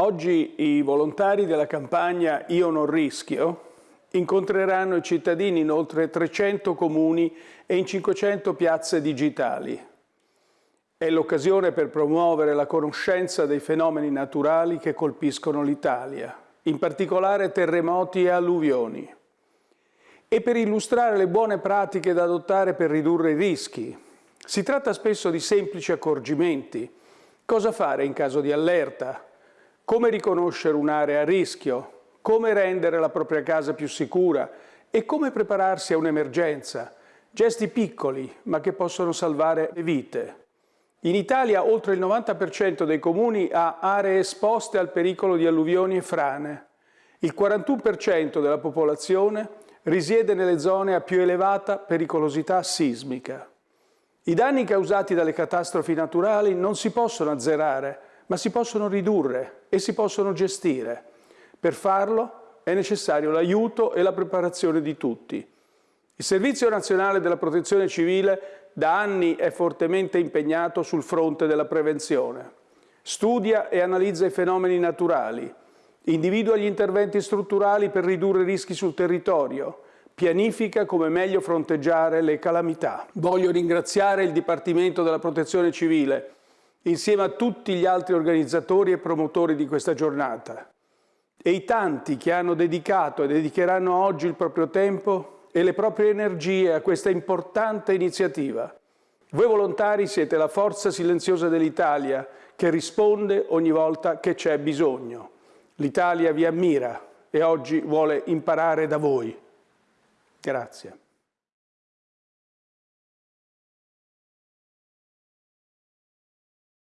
Oggi i volontari della campagna Io non rischio incontreranno i cittadini in oltre 300 comuni e in 500 piazze digitali. È l'occasione per promuovere la conoscenza dei fenomeni naturali che colpiscono l'Italia, in particolare terremoti e alluvioni, e per illustrare le buone pratiche da adottare per ridurre i rischi. Si tratta spesso di semplici accorgimenti. Cosa fare in caso di allerta? Come riconoscere un'area a rischio? come rendere la propria casa più sicura e come prepararsi a un'emergenza. Gesti piccoli, ma che possono salvare le vite. In Italia oltre il 90% dei comuni ha aree esposte al pericolo di alluvioni e frane. Il 41% della popolazione risiede nelle zone a più elevata pericolosità sismica. I danni causati dalle catastrofi naturali non si possono azzerare, ma si possono ridurre e si possono gestire. Per farlo è necessario l'aiuto e la preparazione di tutti. Il Servizio Nazionale della Protezione Civile da anni è fortemente impegnato sul fronte della prevenzione. Studia e analizza i fenomeni naturali, individua gli interventi strutturali per ridurre i rischi sul territorio, pianifica come meglio fronteggiare le calamità. Voglio ringraziare il Dipartimento della Protezione Civile, insieme a tutti gli altri organizzatori e promotori di questa giornata e i tanti che hanno dedicato e dedicheranno oggi il proprio tempo e le proprie energie a questa importante iniziativa. Voi volontari siete la forza silenziosa dell'Italia che risponde ogni volta che c'è bisogno. L'Italia vi ammira e oggi vuole imparare da voi. Grazie.